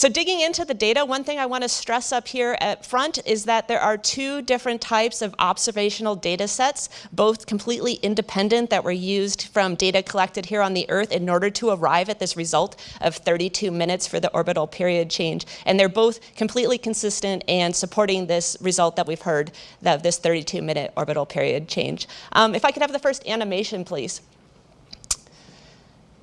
So digging into the data, one thing I want to stress up here at front is that there are two different types of observational data sets, both completely independent that were used from data collected here on the Earth in order to arrive at this result of 32 minutes for the orbital period change. And they're both completely consistent and supporting this result that we've heard, of this 32 minute orbital period change. Um, if I could have the first animation, please.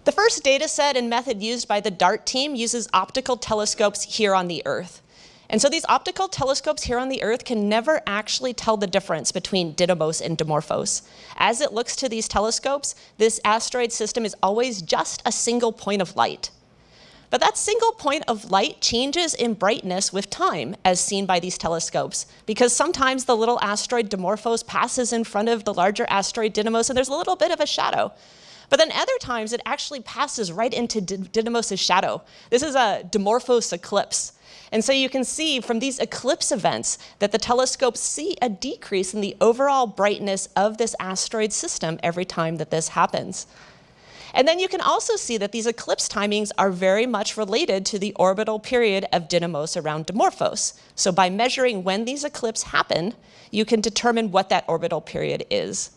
The first data set and method used by the DART team uses optical telescopes here on the Earth. And so these optical telescopes here on the Earth can never actually tell the difference between Didymos and Dimorphos. As it looks to these telescopes, this asteroid system is always just a single point of light. But that single point of light changes in brightness with time, as seen by these telescopes, because sometimes the little asteroid Dimorphos passes in front of the larger asteroid Didymos, and there's a little bit of a shadow. But then other times it actually passes right into Didymos' shadow. This is a Dimorphos eclipse. And so you can see from these eclipse events that the telescopes see a decrease in the overall brightness of this asteroid system every time that this happens. And then you can also see that these eclipse timings are very much related to the orbital period of Didymos around Dimorphos. So by measuring when these eclipses happen, you can determine what that orbital period is.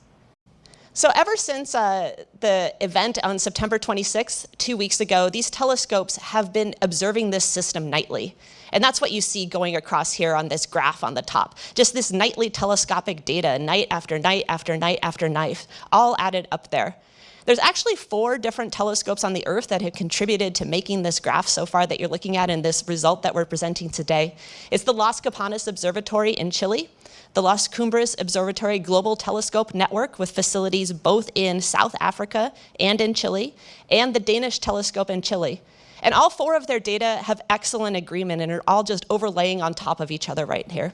So ever since uh, the event on September 26th, two weeks ago, these telescopes have been observing this system nightly. And that's what you see going across here on this graph on the top. Just this nightly telescopic data, night after night after night after night, all added up there. There's actually four different telescopes on the Earth that have contributed to making this graph so far that you're looking at in this result that we're presenting today. It's the Las Campanas Observatory in Chile, the Las Cumbres Observatory Global Telescope Network with facilities both in South Africa and in Chile, and the Danish Telescope in Chile. And all four of their data have excellent agreement and are all just overlaying on top of each other right here.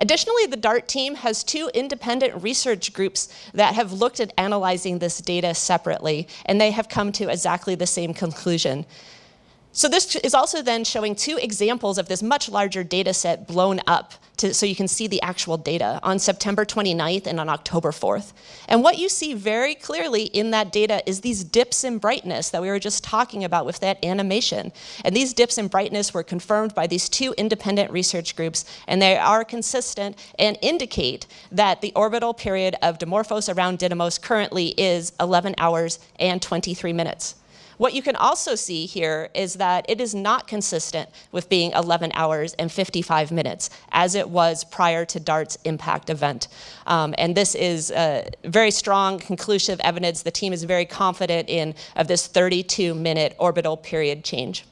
Additionally, the DART team has two independent research groups that have looked at analyzing this data separately, and they have come to exactly the same conclusion. So this is also then showing two examples of this much larger data set blown up to, so you can see the actual data on September 29th and on October 4th. And what you see very clearly in that data is these dips in brightness that we were just talking about with that animation. And these dips in brightness were confirmed by these two independent research groups, and they are consistent and indicate that the orbital period of Dimorphos around Didymos currently is 11 hours and 23 minutes. What you can also see here is that it is not consistent with being 11 hours and 55 minutes, as it was prior to DART's impact event. Um, and this is a very strong, conclusive evidence the team is very confident in of this 32-minute orbital period change.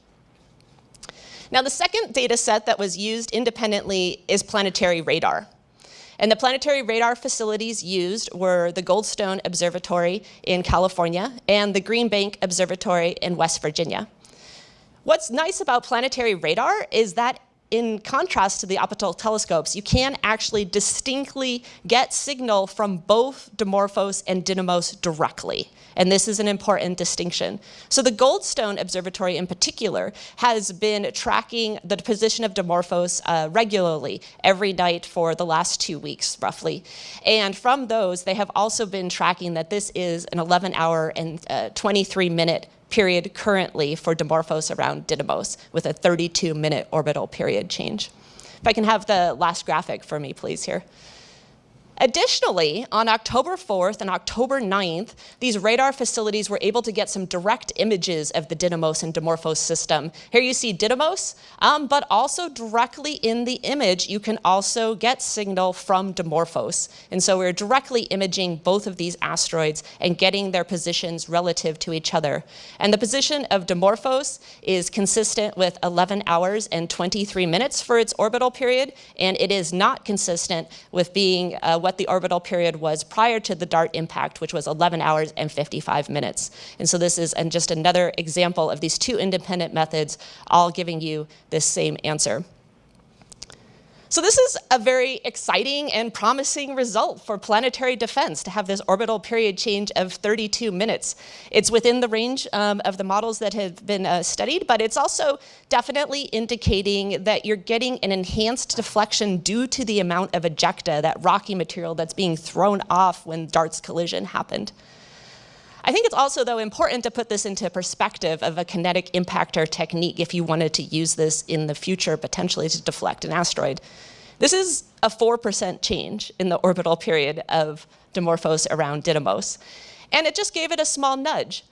Now, the second data set that was used independently is planetary radar. And the planetary radar facilities used were the Goldstone Observatory in California and the Green Bank Observatory in West Virginia. What's nice about planetary radar is that in contrast to the optical telescopes, you can actually distinctly get signal from both Dimorphos and Didymos directly. And this is an important distinction. So the Goldstone Observatory in particular has been tracking the position of Dimorphos uh, regularly every night for the last two weeks, roughly. And from those, they have also been tracking that this is an 11 hour and uh, 23 minute period currently for Dimorphos around Didymos with a 32 minute orbital period change. If I can have the last graphic for me, please, here. Additionally, on October 4th and October 9th, these radar facilities were able to get some direct images of the Didymos and Dimorphos system. Here you see Didymos, um, but also directly in the image, you can also get signal from Dimorphos. And so we're directly imaging both of these asteroids and getting their positions relative to each other. And the position of Dimorphos is consistent with 11 hours and 23 minutes for its orbital period, and it is not consistent with being uh, what the orbital period was prior to the DART impact, which was 11 hours and 55 minutes. And so this is and just another example of these two independent methods all giving you this same answer. So this is a very exciting and promising result for planetary defense to have this orbital period change of 32 minutes. It's within the range um, of the models that have been uh, studied, but it's also definitely indicating that you're getting an enhanced deflection due to the amount of ejecta, that rocky material that's being thrown off when DART's collision happened. I think it's also, though, important to put this into perspective of a kinetic impactor technique if you wanted to use this in the future, potentially to deflect an asteroid. This is a 4% change in the orbital period of Dimorphos around Didymos. And it just gave it a small nudge.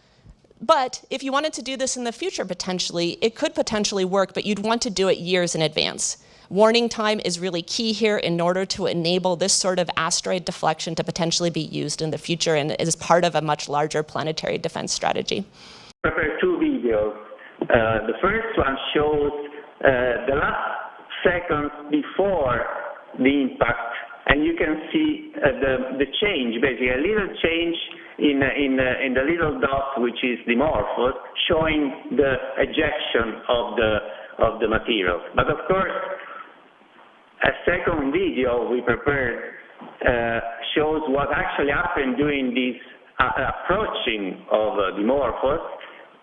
But if you wanted to do this in the future, potentially, it could potentially work, but you'd want to do it years in advance. Warning time is really key here in order to enable this sort of asteroid deflection to potentially be used in the future and is part of a much larger planetary defense strategy. Prepare two videos. Uh, the first one shows uh, the last seconds before the impact, and you can see uh, the, the change, basically a little change in, in, in the little dot, which is Dimorphos, showing the ejection of the, of the materials. But of course, a second video we prepared uh, shows what actually happened during this uh, approaching of uh, Dimorphos,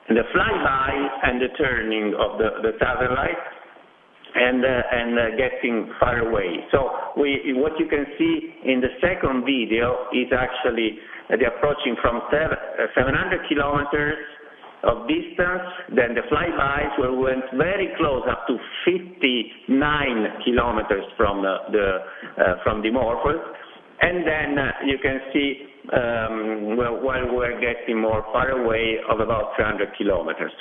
the flyby and the turning of the, the satellite, and, and getting far away. So we, what you can see in the second video is actually the approaching from 700 kilometers of distance, then the flybys where we went very close, up to 59 kilometers from the, the uh, from Dimorphos, and then uh, you can see um, while we're getting more far away of about 300 kilometers.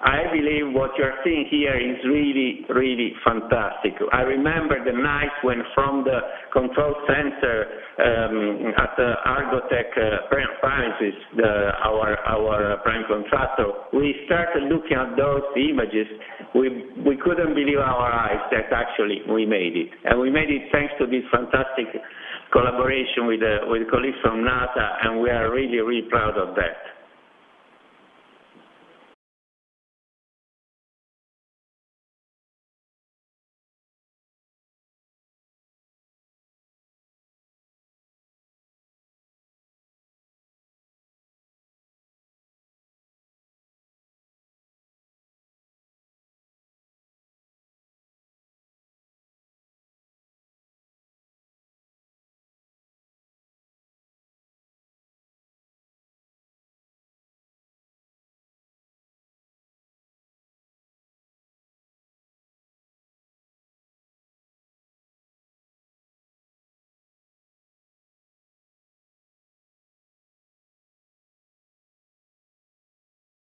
I believe what you're seeing here is really, really fantastic. I remember the night when from the control center um, at Argotec uh, premises, our, our prime contractor, we started looking at those images. We, we couldn't believe our eyes that actually we made it. And we made it thanks to this fantastic collaboration with, uh, with colleagues from NASA, and we are really, really proud of that.